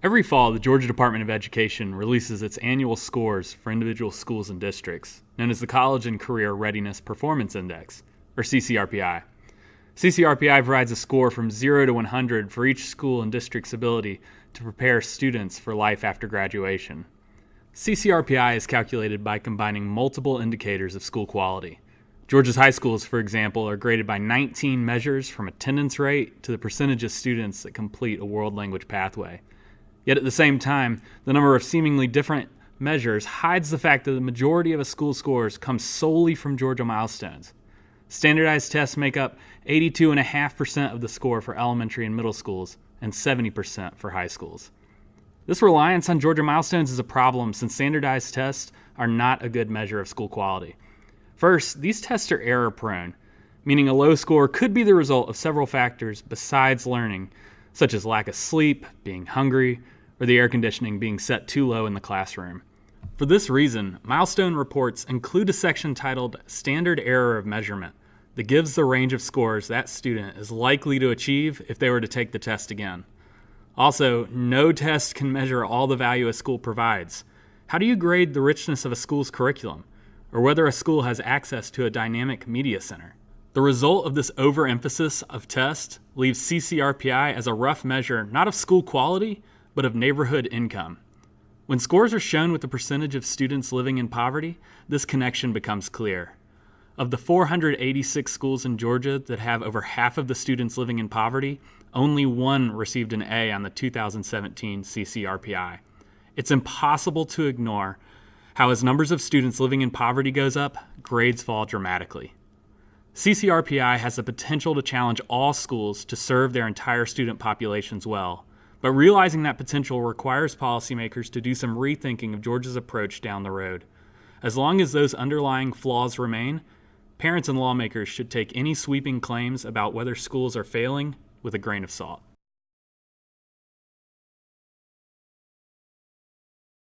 Every fall, the Georgia Department of Education releases its annual scores for individual schools and districts, known as the College and Career Readiness Performance Index, or CCRPI. CCRPI provides a score from 0 to 100 for each school and district's ability to prepare students for life after graduation. CCRPI is calculated by combining multiple indicators of school quality. Georgia's high schools, for example, are graded by 19 measures from attendance rate to the percentage of students that complete a world language pathway. Yet at the same time, the number of seemingly different measures hides the fact that the majority of a school's scores come solely from Georgia milestones. Standardized tests make up 82.5% of the score for elementary and middle schools and 70% for high schools. This reliance on Georgia milestones is a problem since standardized tests are not a good measure of school quality. First, these tests are error prone, meaning a low score could be the result of several factors besides learning, such as lack of sleep, being hungry, or the air conditioning being set too low in the classroom. For this reason, milestone reports include a section titled Standard Error of Measurement that gives the range of scores that student is likely to achieve if they were to take the test again. Also, no test can measure all the value a school provides. How do you grade the richness of a school's curriculum, or whether a school has access to a dynamic media center? The result of this overemphasis of test leaves CCRPI as a rough measure not of school quality, but of neighborhood income. When scores are shown with the percentage of students living in poverty, this connection becomes clear. Of the 486 schools in Georgia that have over half of the students living in poverty, only one received an A on the 2017 CCRPI. It's impossible to ignore how, as numbers of students living in poverty goes up, grades fall dramatically. CCRPI has the potential to challenge all schools to serve their entire student populations well, but realizing that potential requires policymakers to do some rethinking of Georgia's approach down the road. As long as those underlying flaws remain, parents and lawmakers should take any sweeping claims about whether schools are failing with a grain of salt.